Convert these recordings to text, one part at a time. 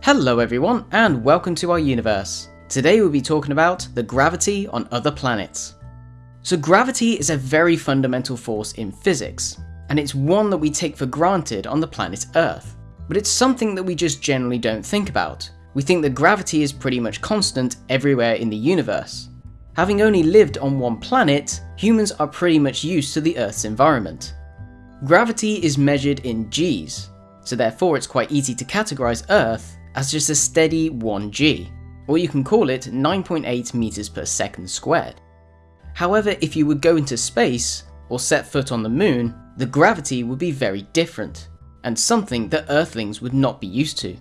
Hello everyone, and welcome to our universe. Today we'll be talking about the gravity on other planets. So gravity is a very fundamental force in physics, and it's one that we take for granted on the planet Earth. But it's something that we just generally don't think about. We think that gravity is pretty much constant everywhere in the universe. Having only lived on one planet, humans are pretty much used to the Earth's environment. Gravity is measured in Gs, so therefore it's quite easy to categorize Earth as just a steady 1g, or you can call it 9.8 meters per second squared. However, if you would go into space, or set foot on the moon, the gravity would be very different, and something that Earthlings would not be used to.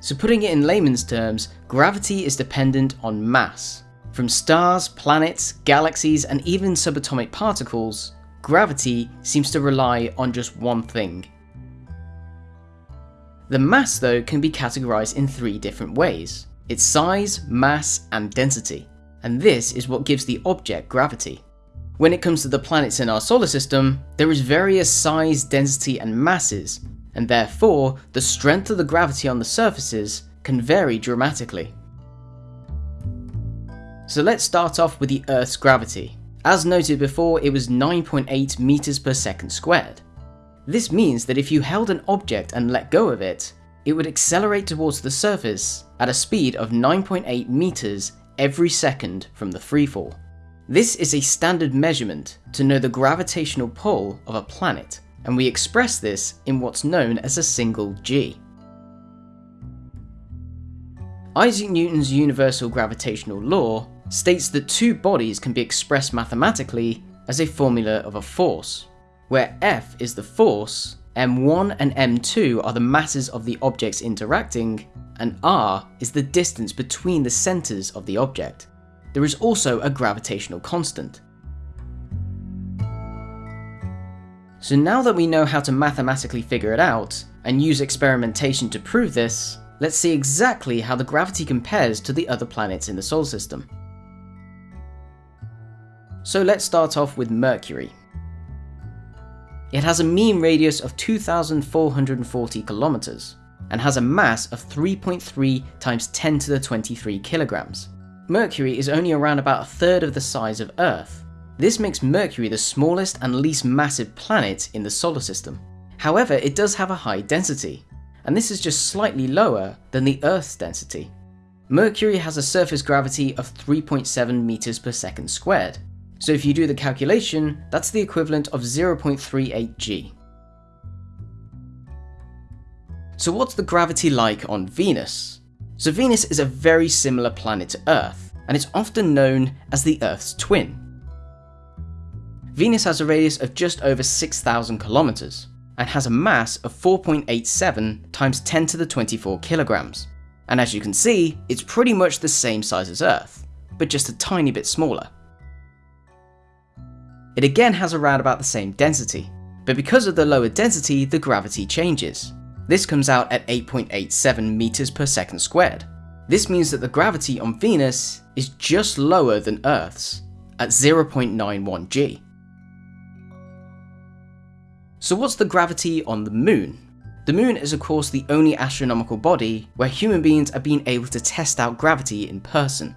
So putting it in layman's terms, gravity is dependent on mass. From stars, planets, galaxies, and even subatomic particles, gravity seems to rely on just one thing, the mass though can be categorized in three different ways. Its size, mass, and density. And this is what gives the object gravity. When it comes to the planets in our solar system, there is various size, density, and masses, and therefore the strength of the gravity on the surfaces can vary dramatically. So let's start off with the Earth's gravity. As noted before, it was 9.8 meters per second squared. This means that if you held an object and let go of it, it would accelerate towards the surface at a speed of 9.8 meters every second from the freefall. This is a standard measurement to know the gravitational pull of a planet, and we express this in what's known as a single g. Isaac Newton's universal gravitational law states that two bodies can be expressed mathematically as a formula of a force, where F is the force, M1 and M2 are the masses of the objects interacting, and R is the distance between the centres of the object. There is also a gravitational constant. So now that we know how to mathematically figure it out, and use experimentation to prove this, let's see exactly how the gravity compares to the other planets in the solar system. So let's start off with Mercury. It has a mean radius of 2,440 kilometers and has a mass of 3.3 times 10 to the 23 kilograms. Mercury is only around about a third of the size of Earth. This makes Mercury the smallest and least massive planet in the solar system. However, it does have a high density, and this is just slightly lower than the Earth's density. Mercury has a surface gravity of 3.7 meters per second squared, so if you do the calculation, that's the equivalent of 0.38 g. So what's the gravity like on Venus? So Venus is a very similar planet to Earth, and it's often known as the Earth's twin. Venus has a radius of just over 6,000 kilometers, and has a mass of 4.87 times 10 to the 24 kilograms. And as you can see, it's pretty much the same size as Earth, but just a tiny bit smaller. It again has around about the same density, but because of the lower density, the gravity changes. This comes out at 8.87 meters per second squared. This means that the gravity on Venus is just lower than Earth's, at 0.91 g. So what's the gravity on the Moon? The Moon is of course the only astronomical body where human beings are being able to test out gravity in person.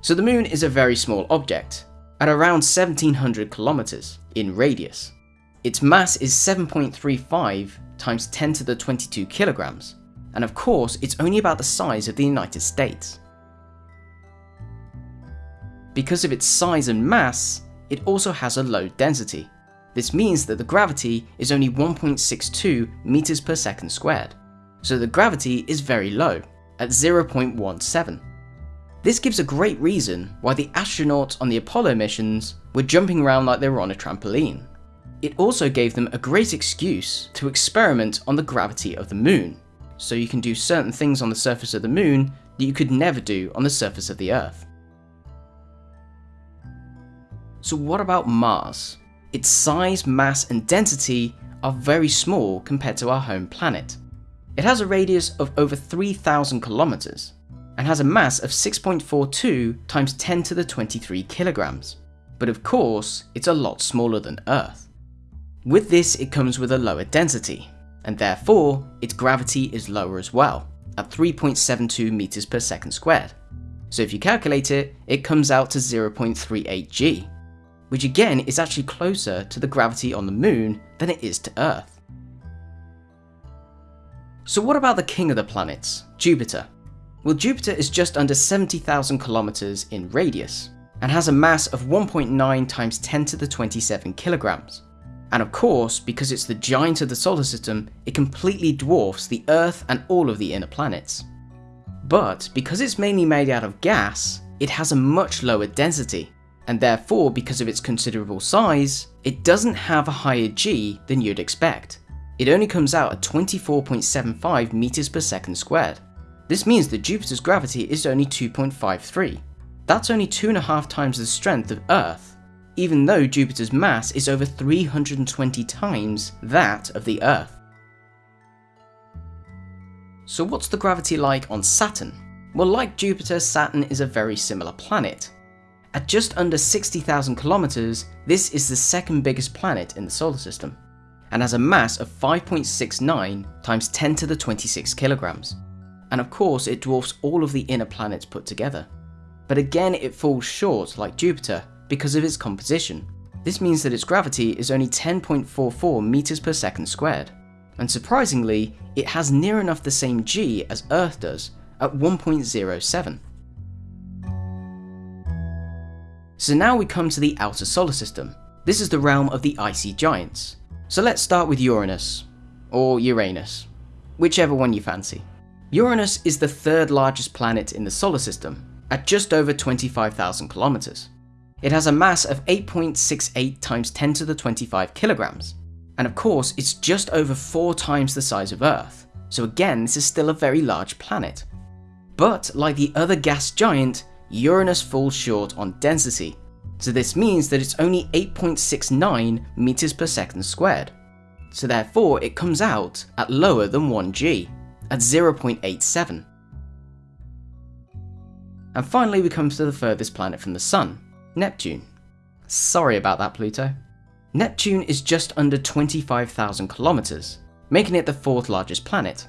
So the Moon is a very small object, at around 1700 kilometers in radius. Its mass is 7.35 times 10 to the 22 kilograms, and of course it's only about the size of the United States. Because of its size and mass, it also has a low density. This means that the gravity is only 1.62 meters per second squared, so the gravity is very low, at 0.17. This gives a great reason why the astronauts on the Apollo missions were jumping around like they were on a trampoline. It also gave them a great excuse to experiment on the gravity of the moon, so you can do certain things on the surface of the moon that you could never do on the surface of the Earth. So what about Mars? Its size, mass and density are very small compared to our home planet. It has a radius of over 3,000 kilometers, and has a mass of 6.42 times 10 to the 23 kilograms. But of course, it's a lot smaller than Earth. With this, it comes with a lower density, and therefore its gravity is lower as well, at 3.72 meters per second squared. So if you calculate it, it comes out to 0.38 g, which again is actually closer to the gravity on the moon than it is to Earth. So what about the king of the planets, Jupiter? Well, Jupiter is just under 70,000 kilometers in radius, and has a mass of 1.9 times 10 to the 27 kilograms. And of course, because it's the giant of the solar system, it completely dwarfs the Earth and all of the inner planets. But because it's mainly made out of gas, it has a much lower density, and therefore because of its considerable size, it doesn't have a higher g than you'd expect. It only comes out at 24.75 meters per second squared. This means that Jupiter's gravity is only 2.53. That's only two and a half times the strength of Earth, even though Jupiter's mass is over 320 times that of the Earth. So what's the gravity like on Saturn? Well like Jupiter, Saturn is a very similar planet. At just under 60,000 kilometers, this is the second biggest planet in the solar system, and has a mass of 5.69 times 10 to the 26 kilograms. And of course it dwarfs all of the inner planets put together. But again it falls short like Jupiter because of its composition. This means that its gravity is only 10.44 meters per second squared and surprisingly, it has near enough the same g as Earth does, at 1.07. So now we come to the outer solar system. This is the realm of the icy giants. So let's start with Uranus, or Uranus, whichever one you fancy. Uranus is the third largest planet in the solar system, at just over 25,000 kilometers. It has a mass of 8.68 times 10 to the 25 kilograms, and of course, it's just over four times the size of Earth, so again, this is still a very large planet. But like the other gas giant, Uranus falls short on density, so this means that it's only 8.69 meters per second squared. So therefore, it comes out at lower than 1g, at 0.87. And finally we come to the furthest planet from the Sun, Neptune. Sorry about that Pluto. Neptune is just under 25,000 kilometers, making it the fourth largest planet.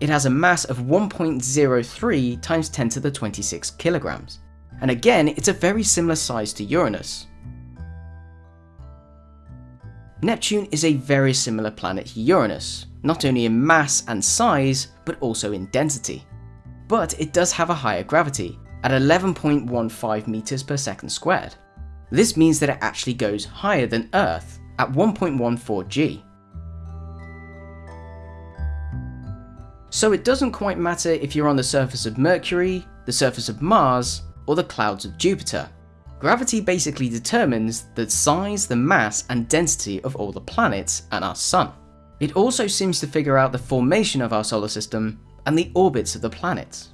It has a mass of 1.03 times 10 to the 26 kilograms, and again it's a very similar size to Uranus. Neptune is a very similar planet to Uranus, not only in mass and size, but also in density. But it does have a higher gravity, at 11.15 meters per second squared. This means that it actually goes higher than Earth at 1.14 g. So it doesn't quite matter if you're on the surface of Mercury, the surface of Mars, or the clouds of Jupiter. Gravity basically determines the size, the mass, and density of all the planets and our Sun. It also seems to figure out the formation of our solar system and the orbits of the planets.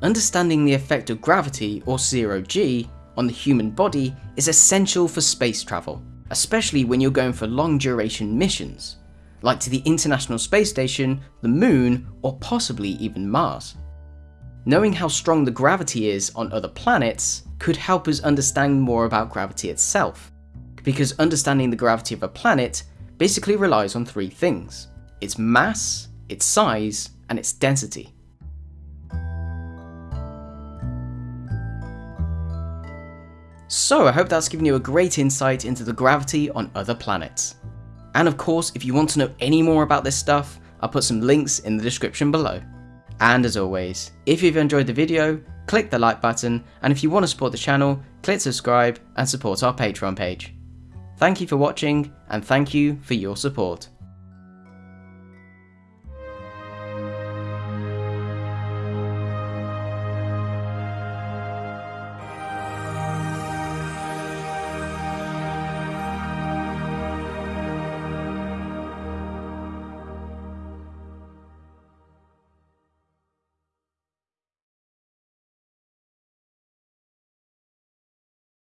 Understanding the effect of gravity, or zero G, on the human body is essential for space travel, especially when you're going for long duration missions, like to the International Space Station, the Moon, or possibly even Mars. Knowing how strong the gravity is on other planets could help us understand more about gravity itself, because understanding the gravity of a planet basically relies on three things its mass, its size, and its density. So I hope that's given you a great insight into the gravity on other planets. And of course, if you want to know any more about this stuff, I'll put some links in the description below. And as always, if you've enjoyed the video, click the like button, and if you want to support the channel, click subscribe and support our Patreon page. Thank you for watching, and thank you for your support.